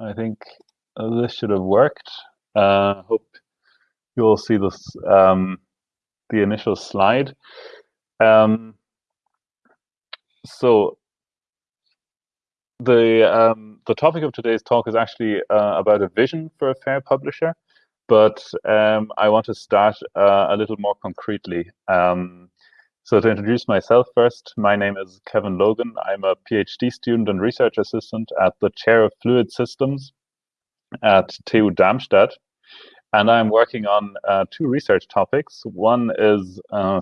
I think this should have worked. Uh, hope you all see this, um, the initial slide. Um, so the um, the topic of today's talk is actually uh, about a vision for a fair publisher, but um, I want to start uh, a little more concretely. Um, so to introduce myself first, my name is Kevin Logan. I'm a PhD student and research assistant at the Chair of Fluid Systems at TU Darmstadt. And I'm working on uh, two research topics. One is uh,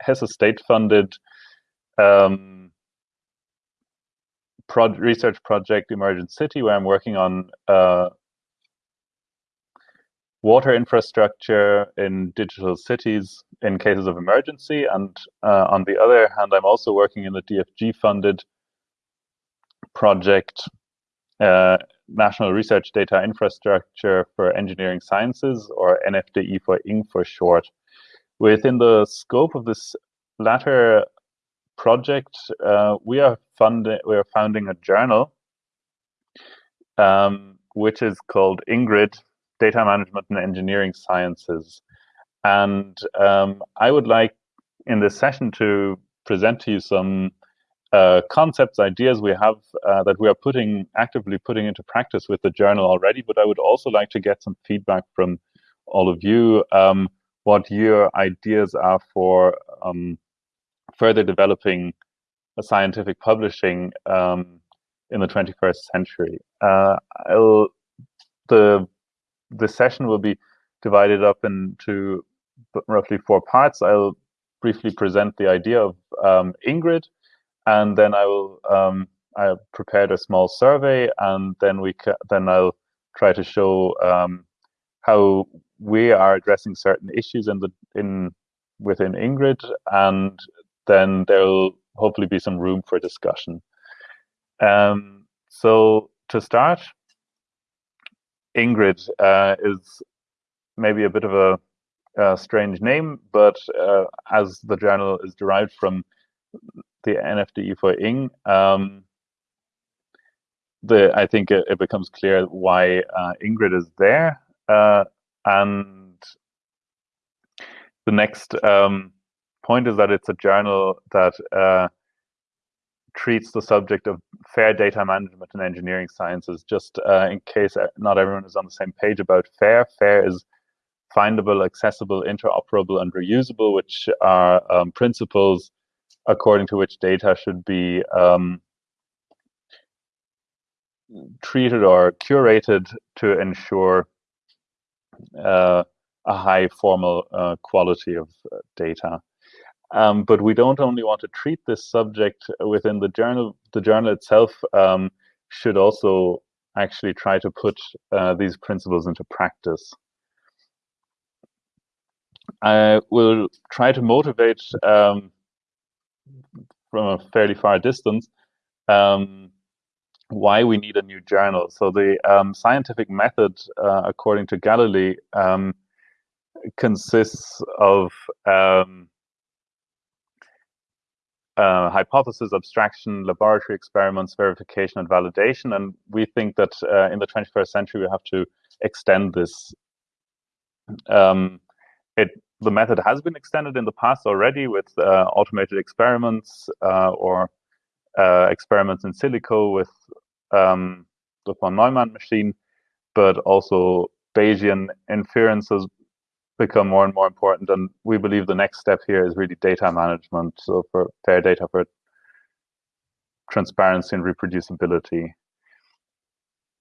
Hesse state-funded um, research project emergenCITY, where I'm working on uh, water infrastructure in digital cities in cases of emergency. And uh, on the other hand, I'm also working in the DFG funded project, uh, National Research Data Infrastructure for Engineering Sciences, or NFDI for ING for short. Within the scope of this latter project, uh, we are funding we are founding a journal, um, which is called INGRID Data Management and Engineering Sciences. And um, I would like in this session to present to you some uh, concepts, ideas we have uh, that we are putting actively putting into practice with the journal already. But I would also like to get some feedback from all of you, um, what your ideas are for um, further developing scientific publishing um, in the 21st century. Uh, the the session will be divided up into roughly four parts. I'll briefly present the idea of um, Ingrid, and then I will um, I prepared a small survey, and then we then I'll try to show um, how we are addressing certain issues in the in within Ingrid, and then there'll hopefully be some room for discussion. Um, so to start, Ingrid uh, is maybe a bit of a, a strange name, but uh, as the journal is derived from the NFDI for Ing, um, the I think it, it becomes clear why uh, Ingrid is there, uh, and the next um, point is that it's a journal that uh, treats the subject of fair data management and engineering sciences. Just uh, in case not everyone is on the same page about fair, fair is findable, accessible, interoperable, and reusable, which are um, principles according to which data should be um, treated or curated to ensure uh, a high formal uh, quality of uh, data. Um, but we don't only want to treat this subject within the journal. The journal itself um, should also actually try to put uh, these principles into practice. I will try to motivate um, from a fairly far distance um, why we need a new journal. So the um, scientific method, uh, according to Galilei, um, consists of um, uh, hypothesis, abstraction, laboratory experiments, verification, and validation. And we think that uh, in the 21st century, we have to extend this. Um, it the method has been extended in the past already with uh, automated experiments uh, or uh, experiments in silico with um, the von Neumann machine, but also Bayesian inferences become more and more important. And we believe the next step here is really data management. So for fair data, for transparency and reproducibility.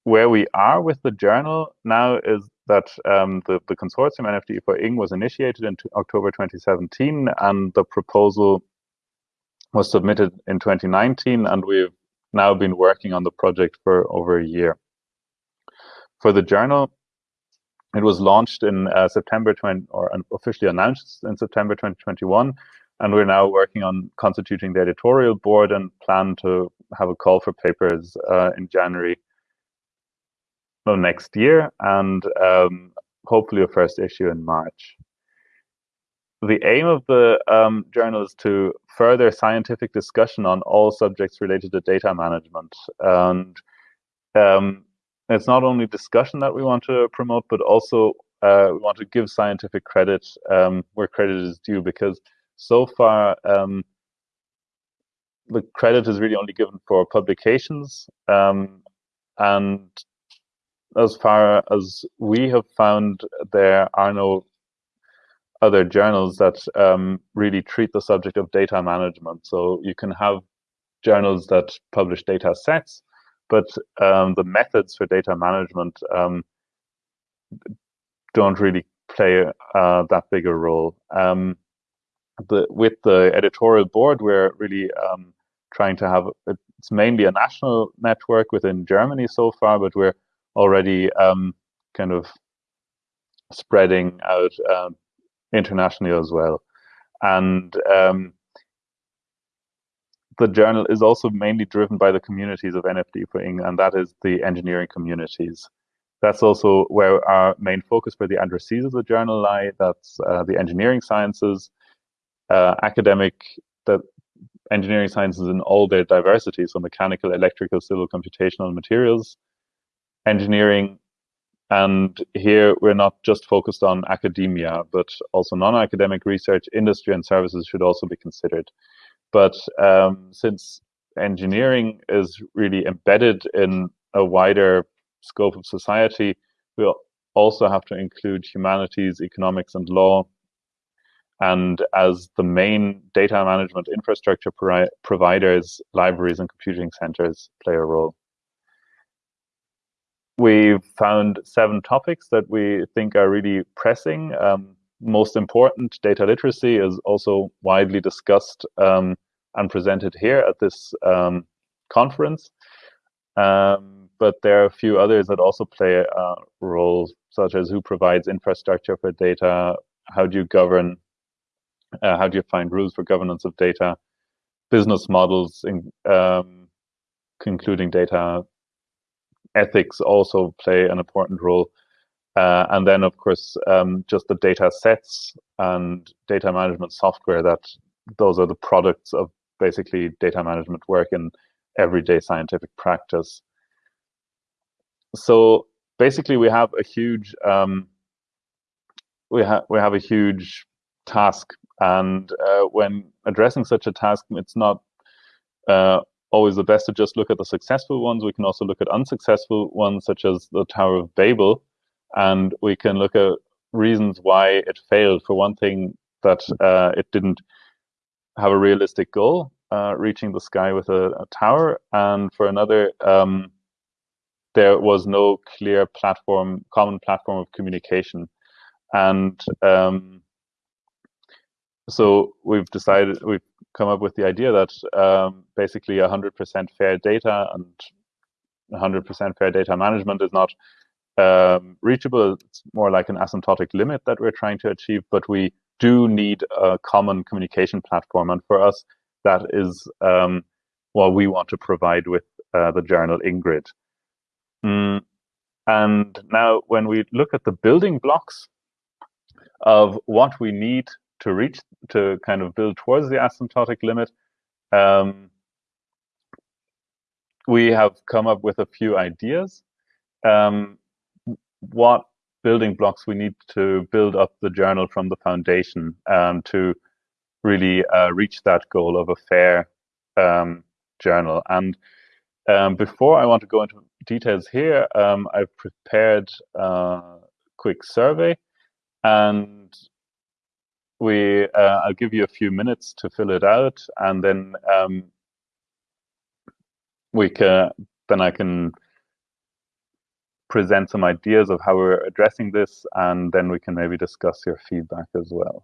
Where we are with the journal now is that um, the, the consortium NFDI for ING was initiated in October 2017, and the proposal was submitted in 2019, and we've now been working on the project for over a year. For the journal, it was launched in uh, September 20, or officially announced in September 2021, and we're now working on constituting the editorial board and plan to have a call for papers uh, in January of next year, and um, hopefully a first issue in March. The aim of the um, journal is to further scientific discussion on all subjects related to data management. And um, it's not only discussion that we want to promote, but also uh, we want to give scientific credit um, where credit is due because so far um, the credit is really only given for publications um, and as far as we have found there are no other journals that um, really treat the subject of data management. So you can have journals that publish data sets but um, the methods for data management um, don't really play uh, that big a role. Um, the, with the editorial board, we're really um, trying to have it's mainly a national network within Germany so far, but we're already um, kind of spreading out um, internationally as well. And the journal is also mainly driven by the communities of NFD and that is the engineering communities. That's also where our main focus for the addressees of the journal lie. That's uh, the engineering sciences, uh, academic, the engineering sciences in all their diversity, so mechanical, electrical, civil, computational materials, engineering, and here we're not just focused on academia, but also non-academic research, industry and services should also be considered. But um, since engineering is really embedded in a wider scope of society, we also have to include humanities, economics, and law. And as the main data management infrastructure pro providers, libraries and computing centers play a role. We've found seven topics that we think are really pressing. Um, most important, data literacy is also widely discussed um, and presented here at this um, conference. Um, but there are a few others that also play a role, such as who provides infrastructure for data, how do you govern, uh, how do you find rules for governance of data, business models, in, um, concluding data, ethics also play an important role. Uh, and then, of course, um, just the data sets and data management software that those are the products of basically data management work in everyday scientific practice. So basically we have a huge um, we have we have a huge task. And uh, when addressing such a task it's not uh, always the best to just look at the successful ones. We can also look at unsuccessful ones such as the tower of babel and we can look at reasons why it failed for one thing that uh, it didn't have a realistic goal uh, reaching the sky with a, a, tower and for another um, there was no clear platform, common platform of communication. And um, so we've decided, we've come up with the idea that um, basically 100% fair data and 100% fair data management is not um, reachable. It's more like an asymptotic limit that we're trying to achieve, but we do need a common communication platform. And for us, that is um, what we want to provide with uh, the journal Ingrid. Mm, and now when we look at the building blocks of what we need to reach, to kind of build towards the asymptotic limit, um, we have come up with a few ideas. Um, what building blocks we need to build up the journal from the foundation um, to really uh, reach that goal of a fair um, journal. And um, before I want to go into details here, um, I've prepared a quick survey and we uh, I'll give you a few minutes to fill it out and then um, we can then I can present some ideas of how we're addressing this and then we can maybe discuss your feedback as well.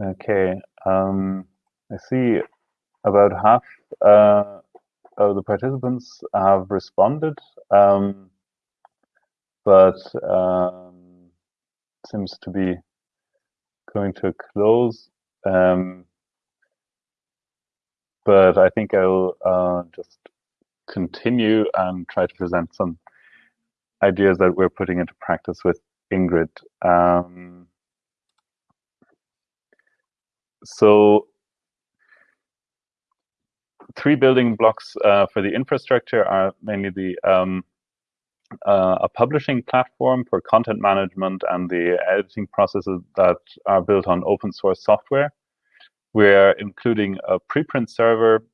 Okay, um, I see about half uh, of the participants have responded, um, but um, seems to be going to a close. Um, but I think I'll uh, just continue and try to present some ideas that we're putting into practice with Ingrid. Um, so three building blocks uh, for the infrastructure are mainly the um, uh, a publishing platform for content management and the editing processes that are built on open source software. We're including a preprint server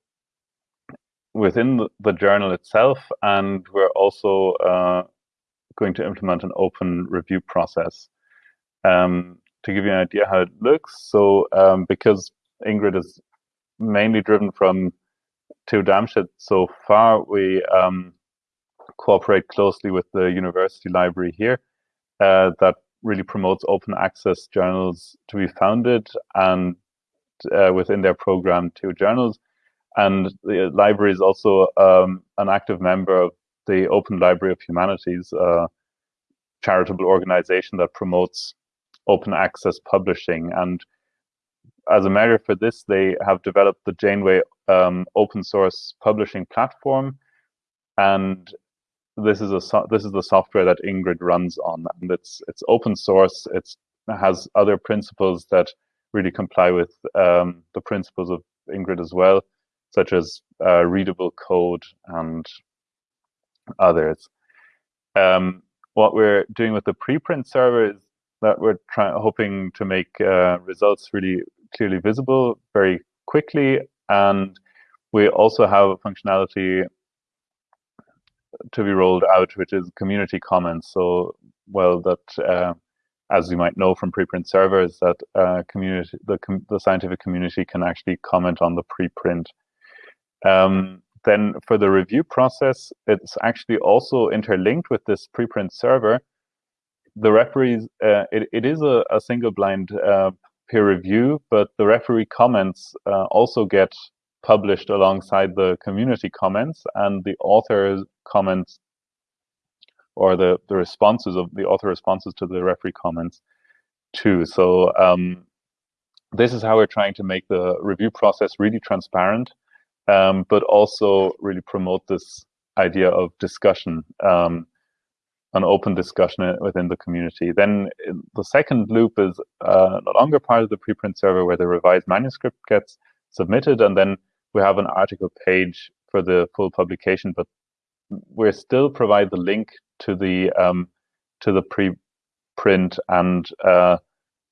within the journal itself, and we're also uh, going to implement an open review process. Um, to give you an idea how it looks, so um, because Ingrid is mainly driven from TU Darmstadt so far, we um, cooperate closely with the university library here uh, that really promotes open access journals to be founded and uh, within their program TU Journals. And the library is also um, an active member of the Open Library of Humanities, a charitable organization that promotes open access publishing. And as a measure for this, they have developed the Janeway um, open source publishing platform. And this is a so this is the software that Ingrid runs on, and it's it's open source. It's, it has other principles that really comply with um, the principles of Ingrid as well, such as uh, readable code and others. Um, what we're doing with the preprint server is that we're trying, hoping to make uh, results really clearly visible very quickly, and we also have a functionality to be rolled out, which is community comments. So, well, that uh, as you might know from preprint servers, that uh, community, the, com the scientific community can actually comment on the preprint. Um, then for the review process, it's actually also interlinked with this preprint server. The referees, uh, it, it is a, a single blind uh, peer review, but the referee comments uh, also get published alongside the community comments and the author comments or the, the responses of the author responses to the referee comments too. So um, this is how we're trying to make the review process really transparent, um, but also really promote this idea of discussion, um, an open discussion within the community. Then the second loop is uh, no longer part of the preprint server where the revised manuscript gets submitted, and then we have an article page for the full publication, but we still provide the link to the um, to the preprint and uh,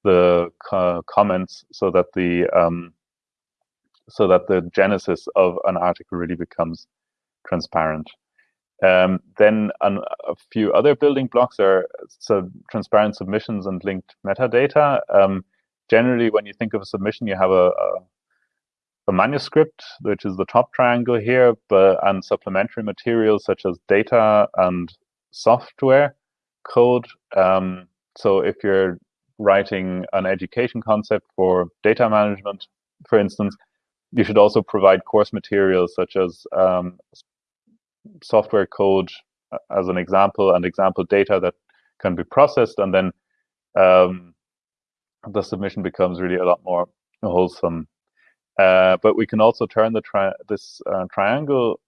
the co comments so that the um, so that the genesis of an article really becomes transparent. Um, then an, a few other building blocks are so transparent submissions and linked metadata. Um, generally, when you think of a submission, you have a, a a manuscript, which is the top triangle here, but and supplementary materials such as data and software code. Um, so if you're writing an education concept for data management, for instance, you should also provide course materials such as um, software code uh, as an example and example data that can be processed and then um, the submission becomes really a lot more wholesome uh, but we can also turn the tri this uh, triangle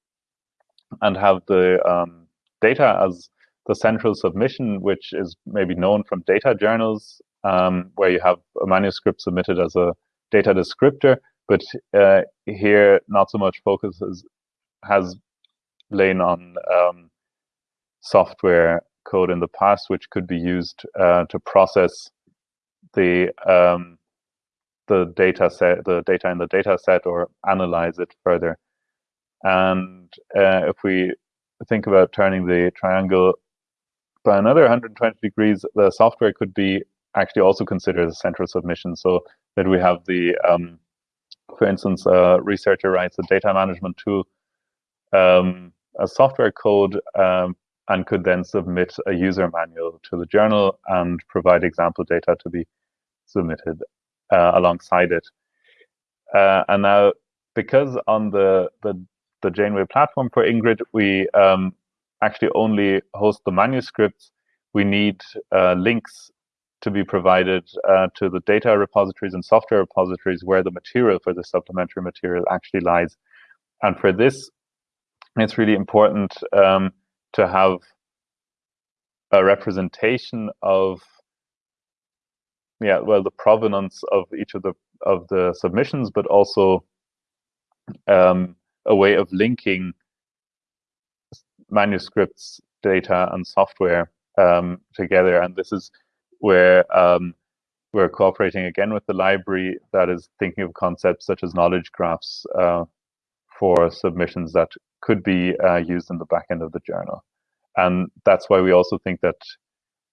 and have the um, data as the central submission, which is maybe known from data journals, um, where you have a manuscript submitted as a data descriptor. But uh, here, not so much focus has lain on um, software code in the past, which could be used uh, to process the um, the data set, the data in the data set, or analyze it further. And uh, if we think about turning the triangle by another 120 degrees, the software could be actually also considered a central submission. So that we have the, um, for instance, a researcher writes a data management tool, um, a software code, um, and could then submit a user manual to the journal and provide example data to be submitted. uh, alongside it. Uh, and now, because on the, the, the Janeway platform for Ingrid, we um, actually only host the manuscripts, we need uh, links to be provided uh, to the data repositories and software repositories where the material for the supplementary material actually lies. And for this, it's really important um, to have a representation of yeah well the provenance of each of the of the submissions but also um, a way of linking manuscripts data and software um, together. And this is where um, we're cooperating again with the library that is thinking of concepts such as knowledge graphs uh, for submissions that could be uh, used in the back end of the journal. And that's why we also think that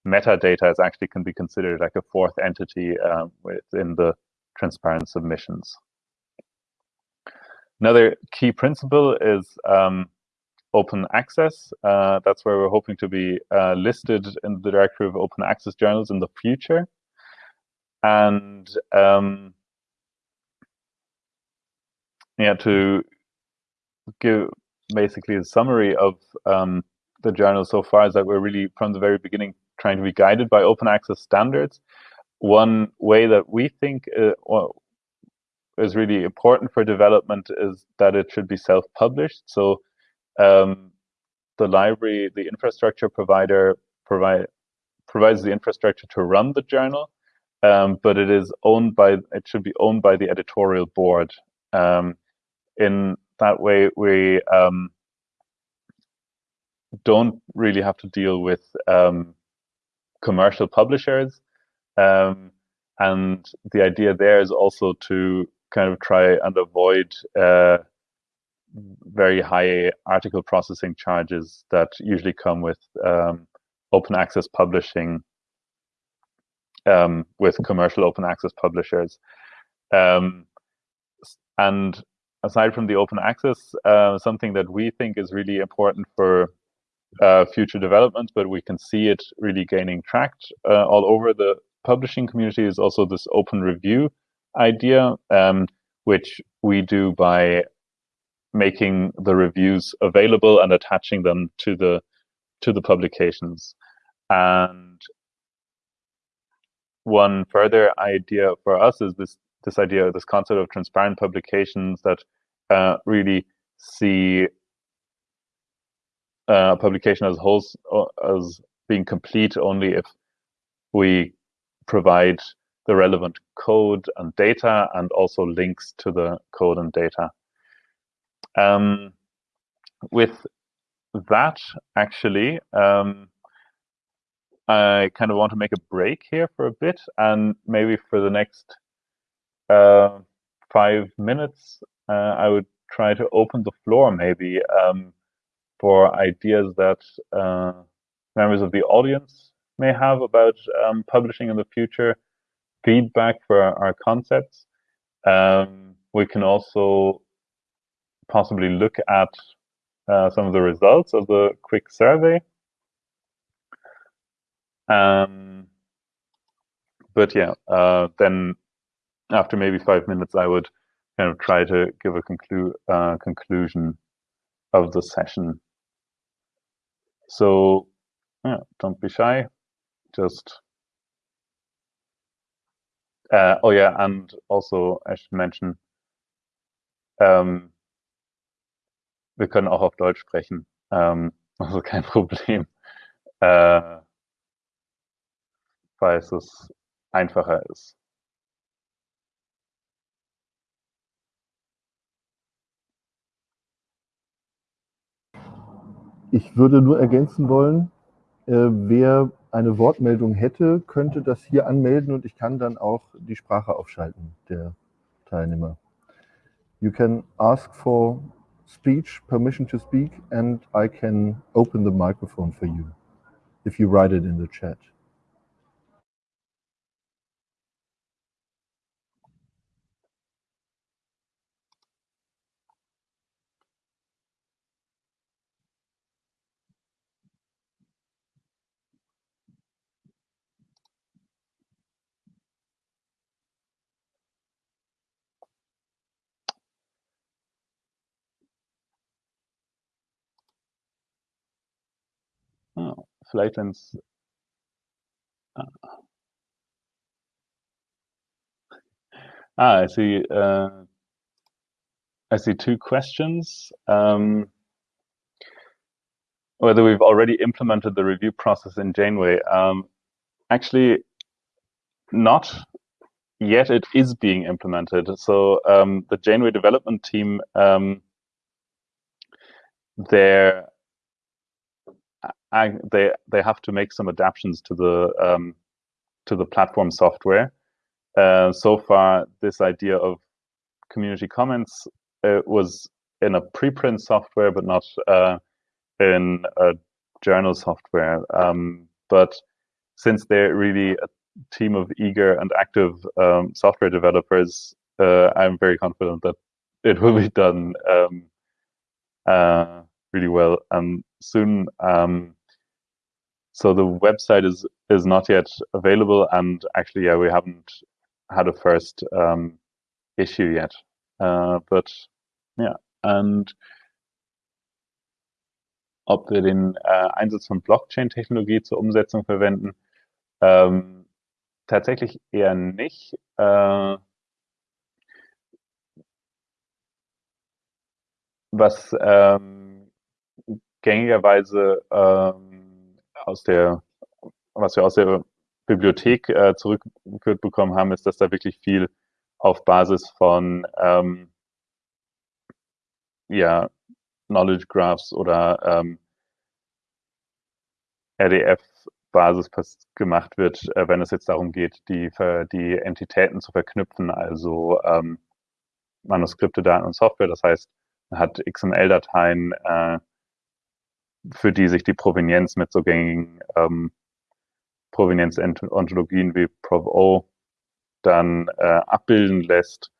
metadata is actually can be considered like a fourth entity um, within the transparent submissions. Another key principle is um, open access. Uh, that's where we're hoping to be uh, listed in the directory of open access journals in the future. And um, yeah, to give basically a summary of um, the journal so far is that we're really from the very beginning trying to be guided by open access standards. One way that we think uh, is really important for development is that it should be self-published. So um, the library, the infrastructure provider provide provides the infrastructure to run the journal, um, but it is owned by it should be owned by the editorial board. Um, in that way, we um, don't really have to deal with um, commercial publishers. Um, and the idea there is also to kind of try and avoid uh, very high article processing charges that usually come with um, open access publishing um, with commercial open access publishers. Um, and aside from the open access, uh, something that we think is really important for uh, future development, but we can see it really gaining traction uh, all over the publishing community is also this open review idea, um, which we do by making the reviews available and attaching them to the to the publications. And one further idea for us is this this idea, this concept of transparent publications that uh, really see uh, publication as whole as being complete only if we provide the relevant code and data and also links to the code and data. Um, with that, actually, um, I kind of want to make a break here for a bit and maybe for the next uh, five minutes, uh, I would try to open the floor maybe um, for ideas that uh, members of the audience may have about um, publishing in the future, feedback for our, concepts. Um, we can also possibly look at uh, some of the results of the quick survey. Um, but yeah, uh, then after maybe five minutes, I would kind of try to give a conclu uh, conclusion of the session. So yeah, don't be shy. Just uh, oh yeah, and also I should mention, ähm, wir können auch auf Deutsch sprechen. Ähm, also kein Problem, äh, falls es einfacher ist. Ich würde nur ergänzen wollen, äh, wer eine Wortmeldung hätte, könnte das hier anmelden und ich kann dann auch die Sprache aufschalten der Teilnehmer. You can ask for speech, permission to speak, and I can open the microphone for you if you write it in the chat. Wenn es Ah, I see. Uh, I see two questions. Um, whether we've already implemented the review process in Janeway. Um, actually, not yet. It is being implemented. So um, the Janeway development team, um, they're they they have to make some adaptations to the um, to the platform software. Uh, so far, this idea of community comments uh, was in a preprint software, but not uh, in a journal software. Um, but since they're really a team of eager and active um, software developers, uh, I'm very confident that it will be done um, uh, really well and soon. Um, so the website is is not yet available, and actually, yeah, we haven't had a first um, issue yet. Uh, but yeah, and ob wir den äh, Einsatz von Blockchain-Technologie zur Umsetzung verwenden, ähm, tatsächlich eher nicht. Äh, was ähm, gängigerweise ähm, aus der, was wir aus der Bibliothek äh, zurückgeführt bekommen haben, ist, dass da wirklich viel auf Basis von ähm, ja, Knowledge Graphs oder ähm, RDF-Basis gemacht wird, äh, wenn es jetzt darum geht, die, die Entitäten zu verknüpfen, also ähm, Manuskripte, Daten und Software. Das heißt, man hat XML-Dateien, äh, für die sich die Provenienz mit so gängigen ähm, Provenienz-Ontologien wie ProvO dann äh, abbilden lässt.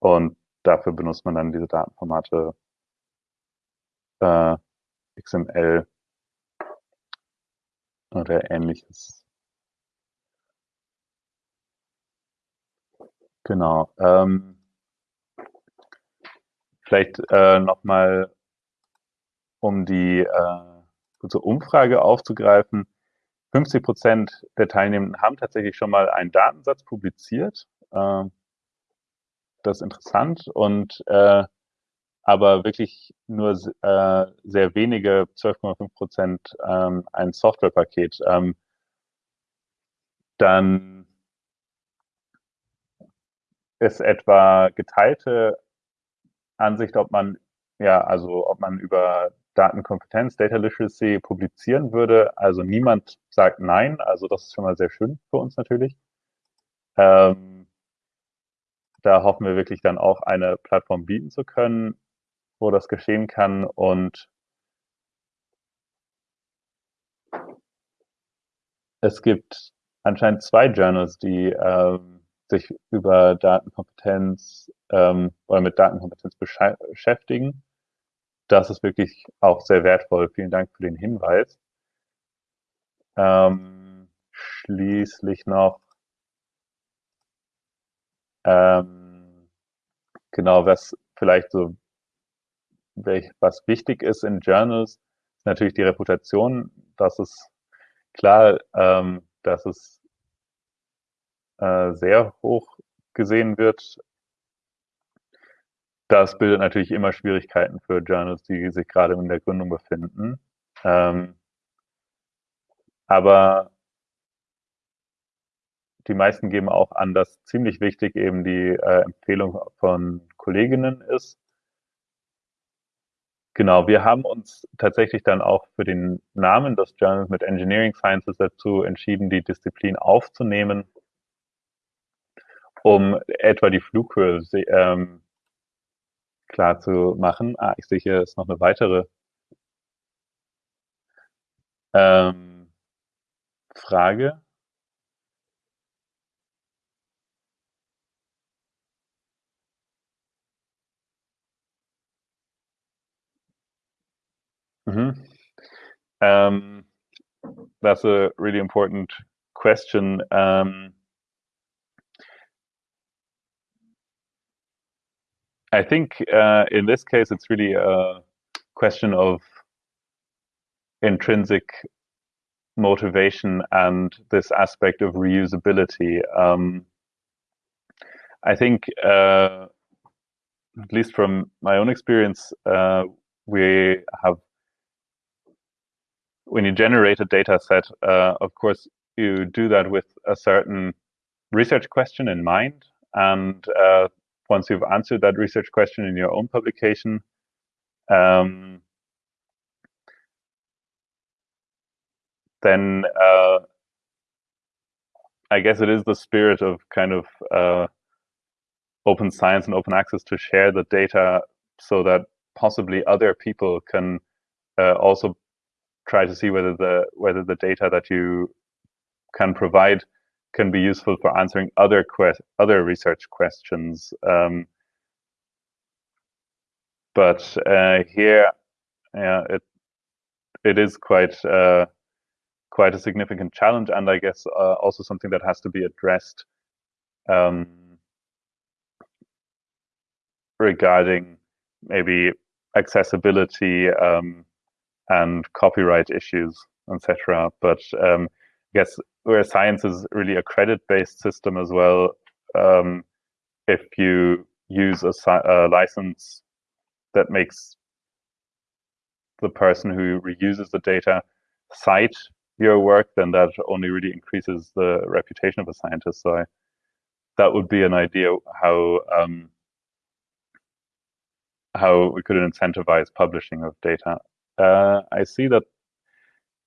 Und dafür benutzt man dann diese Datenformate äh, XML oder ähnliches. Genau. Ähm, vielleicht äh, nochmal, um die äh, unsere Umfrage aufzugreifen. 50 Prozent der Teilnehmenden haben tatsächlich schon mal einen Datensatz publiziert. Äh, das ist interessant und äh, aber wirklich nur äh, sehr wenige, 12,5 Prozent, ähm, ein Softwarepaket. Ähm, dann ist etwa geteilte Ansicht, ob man ja, also ob man über Datenkompetenz, Data Literacy publizieren würde. Also niemand sagt nein. Also das ist schon mal sehr schön für uns natürlich. Ähm, da hoffen wir wirklich dann auch eine Plattform bieten zu können, wo das geschehen kann und es gibt anscheinend zwei Journals, die ähm, sich über Datenkompetenz ähm, oder mit Datenkompetenz beschäftigen das ist wirklich auch sehr wertvoll. Vielen Dank für den Hinweis. Ähm, schließlich noch, ähm, genau, was vielleicht so, was wichtig ist in Journals, ist natürlich die Reputation. Das ist klar, ähm, dass es äh, sehr hoch gesehen wird das bildet natürlich immer Schwierigkeiten für Journals, die sich gerade in der Gründung befinden. Ähm, aber die meisten geben auch an, dass ziemlich wichtig eben die äh, Empfehlung von Kolleginnen ist. Genau, wir haben uns tatsächlich dann auch für den Namen des Journals mit Engineering Sciences dazu entschieden, die Disziplin aufzunehmen, um etwa die Flughöhe ähm, klar zu machen. Ah, ich sehe hier ist noch eine weitere ähm, Frage. Mhm. Um, that's a really important question. Um, I think uh, in this case, it's really a question of intrinsic motivation and this aspect of reusability. Um, I think, uh, at least from my own experience, uh, we have when you generate a data set, uh, of course, you do that with a certain research question in mind. And uh, once you've answered that research question in your own publication, um, then uh, I guess it is the spirit of kind of uh, open science and open access to share the data so that possibly other people can uh, also try to see whether the whether the data that you can provide can be useful for answering other quest other research questions. Um, but uh, here, yeah, it it is quite uh, quite a significant challenge, and I guess uh, also something that has to be addressed um, regarding maybe accessibility um, and copyright issues, etc. But um, guess where science is really a credit-based system as well, um, if you use a, a, license that makes the person who reuses the data cite your work, then that only really increases the reputation of a scientist. So I, that would be an idea how um, how we could incentivize publishing of data. Uh, I see that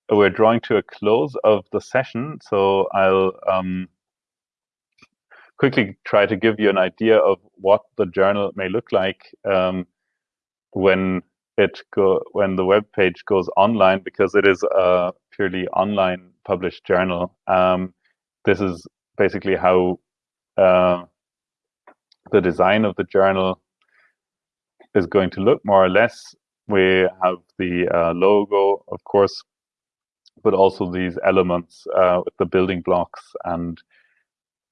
we're drawing to a close of the session, so I'll um, quickly try to give you an idea of what the journal may look like um, when it go when the web page goes online, because it is a purely online published journal. Um, this is basically how uh, the design of the journal is going to look more or less. We have the uh, logo, of course, but also these elements uh, with the building blocks. And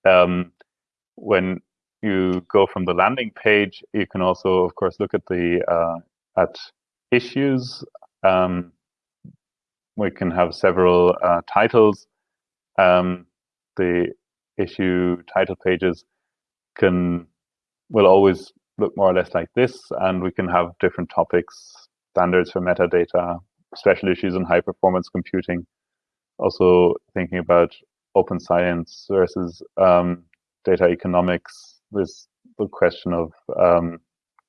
um, when you go from the landing page, you can also, of course, look at the uh, at issues. Um, we can have several uh, titles. Um, the issue title pages can will always look more or less like this, and we can have different topics, standards for metadata, special issues on high performance computing. Also thinking about open science versus um, data economics, this the question of um,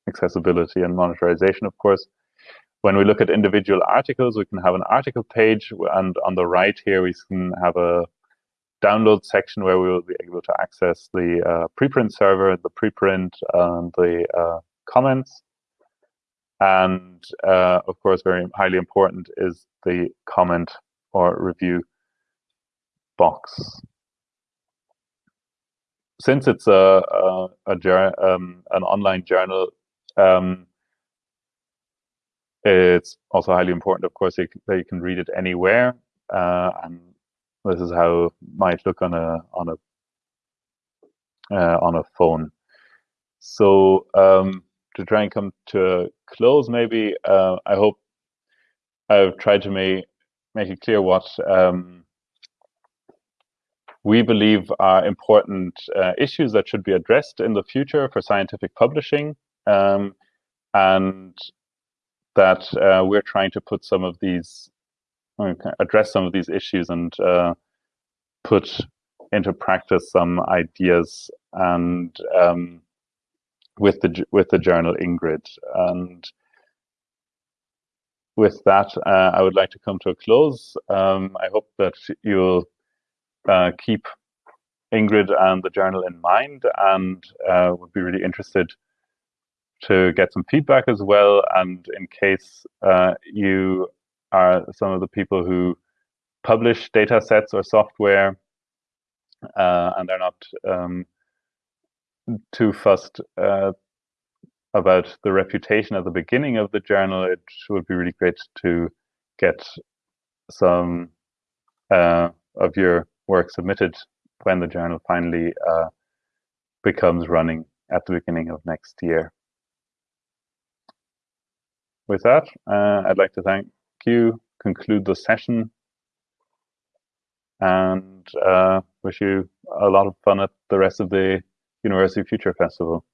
accessibility and monetarization, of course. When we look at individual articles, we can have an article page, and on the right here, we can have a download section where we will be able to access the uh, preprint server, the preprint, and the uh, comments. And uh, of course, very highly important is the comment or review box. Since it's a, a, a um, an online journal, um, it's also highly important, of course, that you can read it anywhere. Uh, and this is how it might look on a on a uh, on a phone. So um, to try and come to close, maybe uh, I hope I've tried to make make it clear what um, we believe are important uh, issues that should be addressed in the future for scientific publishing, um, and that uh, we're trying to put some of these address some of these issues and uh, put into practice some ideas and um, with the with the journal ing.grid and with that uh, I would like to come to a close. Um, I hope that you'll uh, keep ing.grid and the journal in mind and uh, would be really interested to get some feedback as well and in case uh, you are some of the people who publish data sets or software uh, and they're not um, too fussed uh, about the reputation at the beginning of the journal, it would be really great to get some uh, of your work submitted when the journal finally uh, becomes running at the beginning of next year. With that, uh, I'd like to thank you, conclude the session, and uh, wish you a lot of fun at the rest of the University Future Festival.